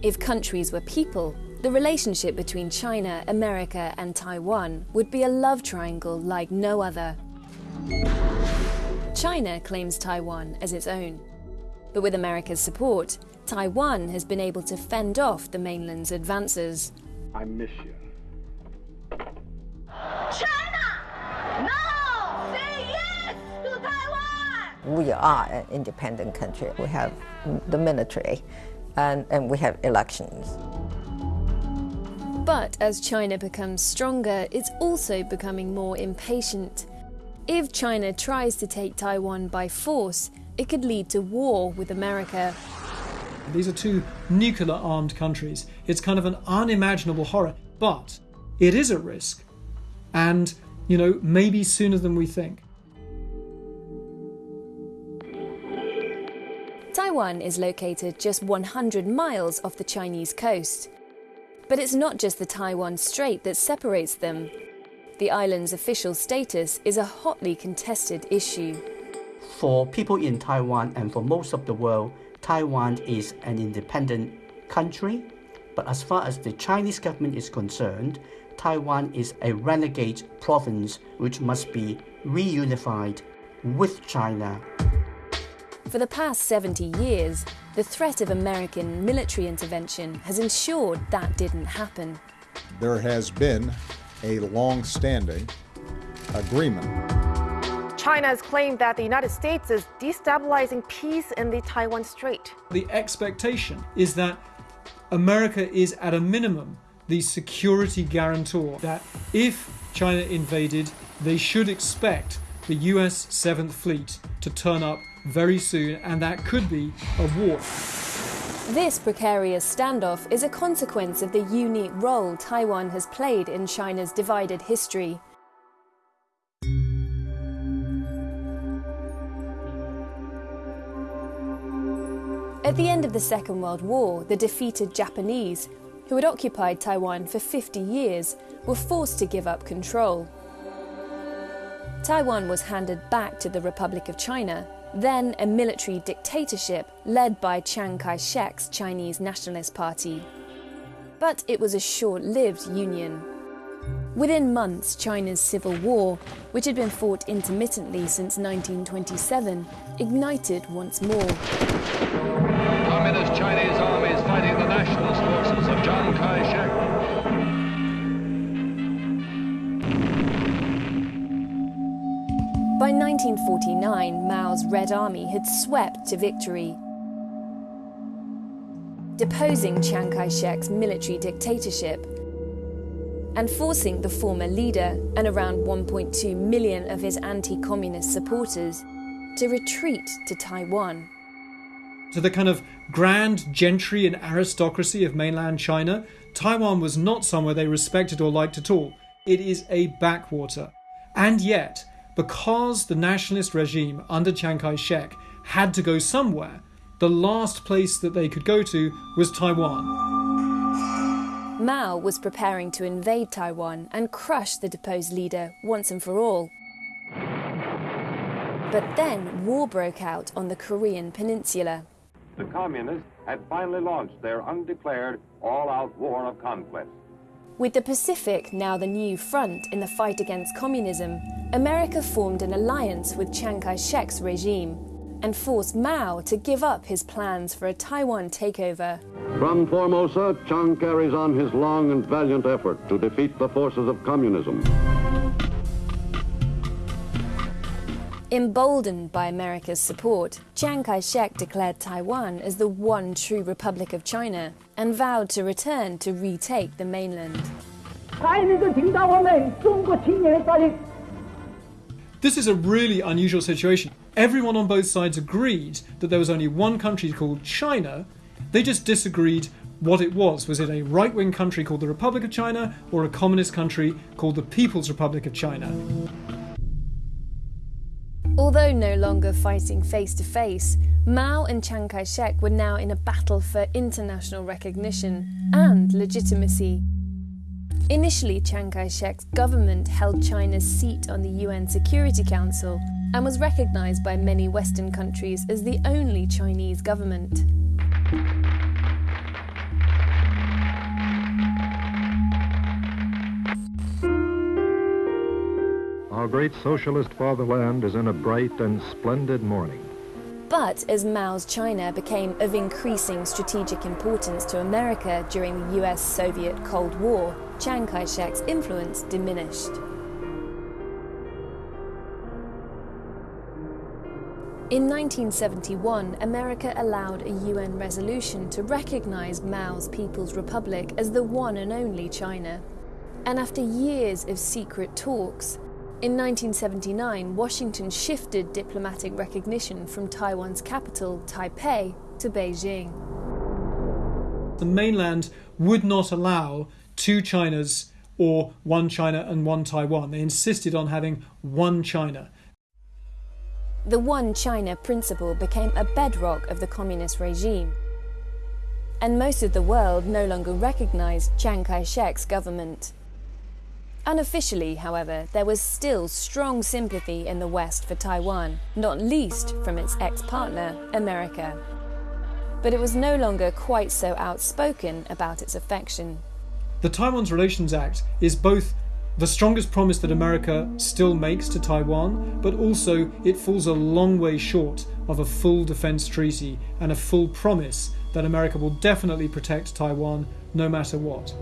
If countries were people, the relationship between China, America, and Taiwan would be a love triangle like no other. China claims Taiwan as its own. But with America's support, Taiwan has been able to fend off the mainland's advances. I miss you. China! No! Say yes to Taiwan! We are an independent country. We have the military and, and we have elections. But as China becomes stronger, it's also becoming more impatient. If China tries to take Taiwan by force, it could lead to war with America. These are two nuclear armed countries. It's kind of an unimaginable horror, but it is a risk. And, you know, maybe sooner than we think. Taiwan is located just 100 miles off the Chinese coast. But it's not just the Taiwan Strait that separates them. The island's official status is a hotly contested issue. For people in Taiwan and for most of the world, Taiwan is an independent country. But as far as the Chinese government is concerned, Taiwan is a renegade province which must be reunified with China. For the past 70 years, the threat of American military intervention has ensured that didn't happen. There has been a long-standing agreement. China has claimed that the United States is destabilizing peace in the Taiwan Strait. The expectation is that America is at a minimum the security guarantor that if China invaded, they should expect the US 7th Fleet to turn up very soon, and that could be a war. This precarious standoff is a consequence of the unique role Taiwan has played in China's divided history. At the end of the Second World War, the defeated Japanese, who had occupied Taiwan for 50 years, were forced to give up control. Taiwan was handed back to the Republic of China, then a military dictatorship led by Chiang Kai shek's Chinese Nationalist Party. But it was a short lived union. Within months, China's civil war, which had been fought intermittently since 1927, ignited once more. Communist Chinese armies fighting the nationalist forces of Chiang Kai shek. By 1949, Mao's Red Army had swept to victory. Deposing Chiang Kai shek's military dictatorship and forcing the former leader and around 1.2 million of his anti communist supporters to retreat to Taiwan. To the kind of grand gentry and aristocracy of mainland China, Taiwan was not somewhere they respected or liked at all. It is a backwater. And yet, because the nationalist regime under Chiang Kai shek had to go somewhere, the last place that they could go to was Taiwan. Mao was preparing to invade Taiwan and crush the deposed leader once and for all. But then war broke out on the Korean peninsula. The communists had finally launched their undeclared all-out war of conquest. With the Pacific now the new front in the fight against communism, America formed an alliance with Chiang Kai shek's regime and forced Mao to give up his plans for a Taiwan takeover. From Formosa, Chiang carries on his long and valiant effort to defeat the forces of communism. Emboldened by America's support, Chiang Kai shek declared Taiwan as the one true Republic of China and vowed to return to retake the mainland. This is a really unusual situation. Everyone on both sides agreed that there was only one country called China. They just disagreed what it was. Was it a right wing country called the Republic of China or a communist country called the People's Republic of China? Although no longer fighting face to face, Mao and Chiang Kai shek were now in a battle for international recognition and legitimacy. Initially, Chiang Kai shek's government held China's seat on the UN Security Council and was recognized by many Western countries as the only Chinese government. Great socialist fatherland is in a bright and splendid morning. But as Mao's China became of increasing strategic importance to America during the US Soviet Cold War, Chiang Kai shek's influence diminished. In 1971, America allowed a UN resolution to recognize Mao's People's Republic as the one and only China. And after years of secret talks, in 1979, Washington shifted diplomatic recognition from Taiwan's capital, Taipei, to Beijing. The mainland would not allow two Chinas or one China and one Taiwan. They insisted on having one China. The One China principle became a bedrock of the communist regime. And most of the world no longer recognized Chiang Kai shek's government. Unofficially, however, there was still strong sympathy in the West for Taiwan, not least from its ex partner, America. But it was no longer quite so outspoken about its affection. The Taiwan's Relations Act is both the strongest promise that America still makes to Taiwan, but also it falls a long way short of a full defense treaty and a full promise that America will definitely protect Taiwan no matter what.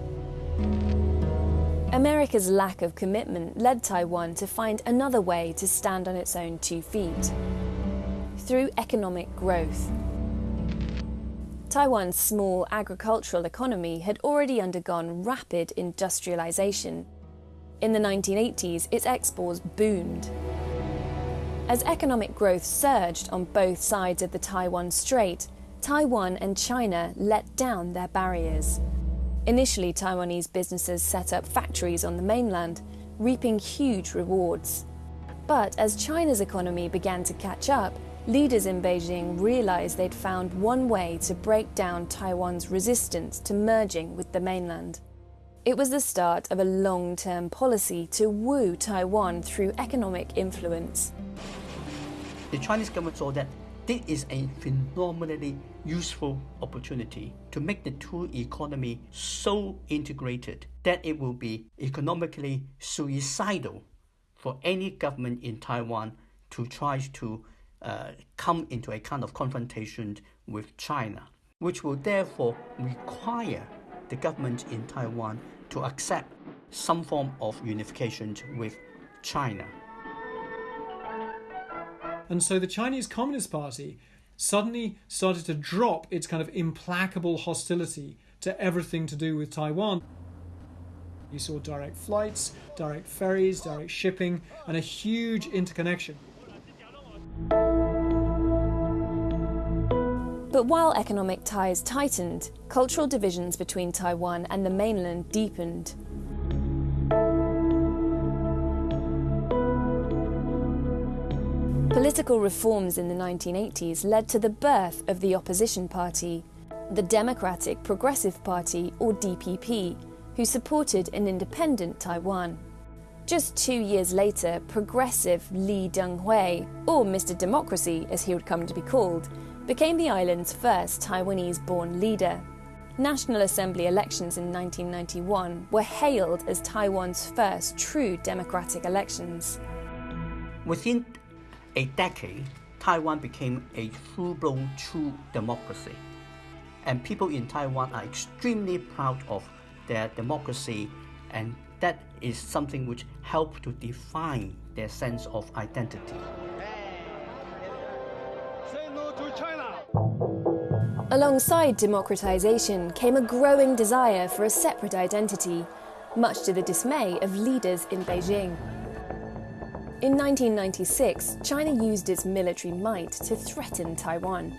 America's lack of commitment led Taiwan to find another way to stand on its own two feet through economic growth. Taiwan's small agricultural economy had already undergone rapid industrialization in the 1980s, its exports boomed. As economic growth surged on both sides of the Taiwan Strait, Taiwan and China let down their barriers. Initially, Taiwanese businesses set up factories on the mainland, reaping huge rewards. But as China's economy began to catch up, leaders in Beijing realized they'd found one way to break down Taiwan's resistance to merging with the mainland. It was the start of a long term policy to woo Taiwan through economic influence. The Chinese government saw that this is a phenomenally useful opportunity to make the two economy so integrated that it will be economically suicidal for any government in Taiwan to try to uh, come into a kind of confrontation with China, which will therefore require the government in Taiwan to accept some form of unification with China. And so the Chinese Communist Party suddenly started to drop its kind of implacable hostility to everything to do with Taiwan. You saw direct flights, direct ferries, direct shipping, and a huge interconnection. But while economic ties tightened, cultural divisions between Taiwan and the mainland deepened. Political reforms in the 1980s led to the birth of the opposition party, the Democratic Progressive Party, or DPP, who supported an independent Taiwan. Just two years later, progressive Lee Teng-hui, or Mr. Democracy as he would come to be called, became the island's first Taiwanese born leader. National Assembly elections in 1991 were hailed as Taiwan's first true democratic elections. Within a decade, Taiwan became a full blown true democracy. And people in Taiwan are extremely proud of their democracy, and that is something which helped to define their sense of identity. Alongside democratization came a growing desire for a separate identity, much to the dismay of leaders in Beijing. In 1996, China used its military might to threaten Taiwan.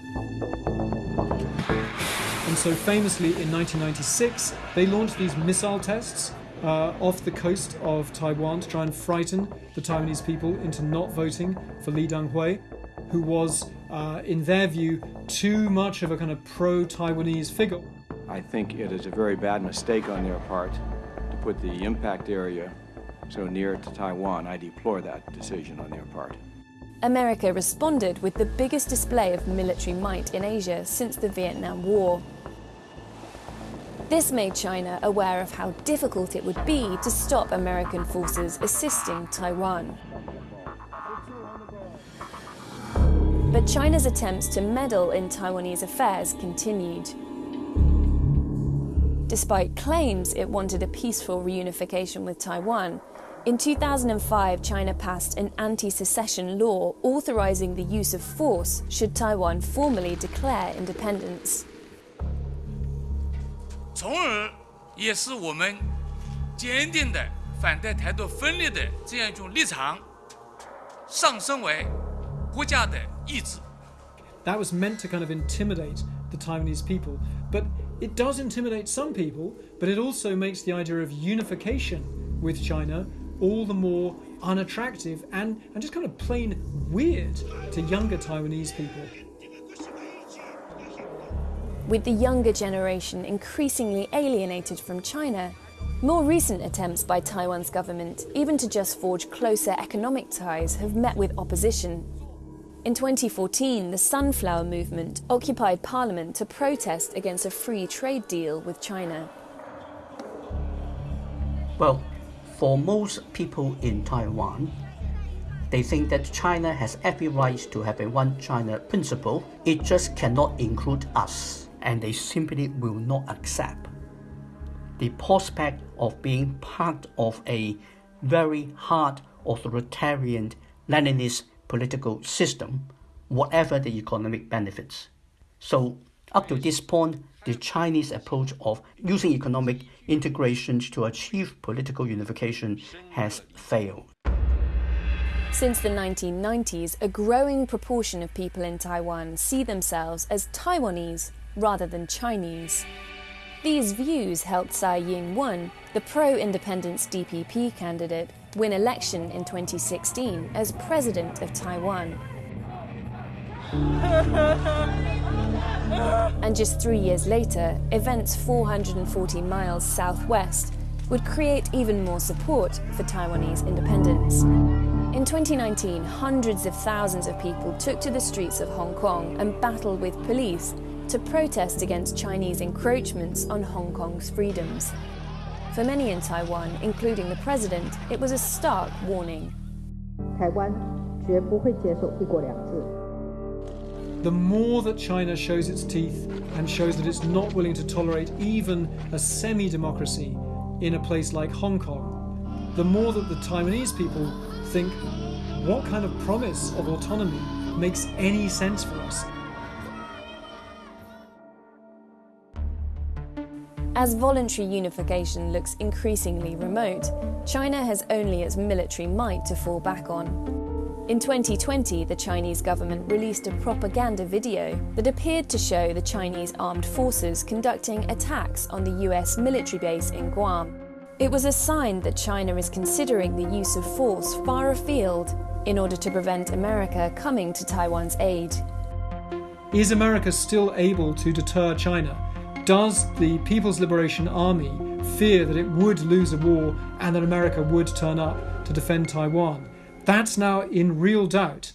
And so, famously, in 1996, they launched these missile tests uh, off the coast of Taiwan to try and frighten the Taiwanese people into not voting for Lee Teng-hui who was, uh, in their view, too much of a kind of pro Taiwanese figure. I think it is a very bad mistake on their part to put the impact area so near to Taiwan, I deplore that decision on their part. America responded with the biggest display of military might in Asia since the Vietnam War. This made China aware of how difficult it would be to stop American forces assisting Taiwan. But China's attempts to meddle in Taiwanese affairs continued. Despite claims it wanted a peaceful reunification with Taiwan, in 2005 China passed an anti secession law authorizing the use of force should Taiwan formally declare independence. 从而也是我们坚定的反对台独分裂的这样一种立场上升为国家的意志。That was meant to kind of intimidate the Taiwanese people, but it does intimidate some people, but it also makes the idea of unification with China all the more unattractive and, and just kind of plain weird to younger Taiwanese people. With the younger generation increasingly alienated from China, more recent attempts by Taiwan's government, even to just forge closer economic ties, have met with opposition. In 2014, the Sunflower Movement occupied parliament to protest against a free trade deal with China. Well, for most people in Taiwan, they think that China has every right to have a one China principle. It just cannot include us, and they simply will not accept the prospect of being part of a very hard authoritarian Leninist political system, whatever the economic benefits. So, up to this point, the Chinese approach of using economic integration to achieve political unification has failed. Since the 1990s, a growing proportion of people in Taiwan see themselves as Taiwanese rather than Chinese. These views helped Tsai Ing-wen, the pro-independence DPP candidate, win election in 2016 as president of Taiwan. and just three years later, events 440 miles southwest would create even more support for Taiwanese independence. In 2019, hundreds of thousands of people took to the streets of Hong Kong and battled with police to protest against Chinese encroachments on Hong Kong's freedoms. For many in Taiwan, including the president, it was a stark warning. The more that China shows its teeth and shows that it's not willing to tolerate even a semi democracy in a place like Hong Kong, the more that the Taiwanese people think, what kind of promise of autonomy makes any sense for us? As voluntary unification looks increasingly remote, China has only its military might to fall back on. In 2020, the Chinese government released a propaganda video that appeared to show the Chinese armed forces conducting attacks on the US military base in Guam. It was a sign that China is considering the use of force far afield in order to prevent America coming to Taiwan's aid. Is America still able to deter China? Does the People's Liberation Army fear that it would lose a war and that America would turn up to defend Taiwan? That's now in real doubt.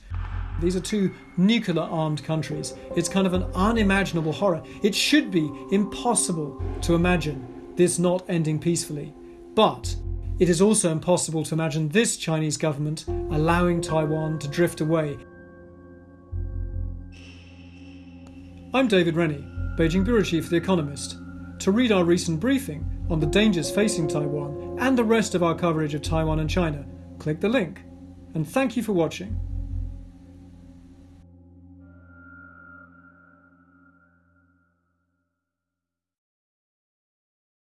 These are two nuclear armed countries. It's kind of an unimaginable horror. It should be impossible to imagine this not ending peacefully. But it is also impossible to imagine this Chinese government allowing Taiwan to drift away. I'm David Rennie. Beijing Bureau Chief of The Economist. To read our recent briefing on the dangers facing Taiwan and the rest of our coverage of Taiwan and China, click the link. And thank you for watching.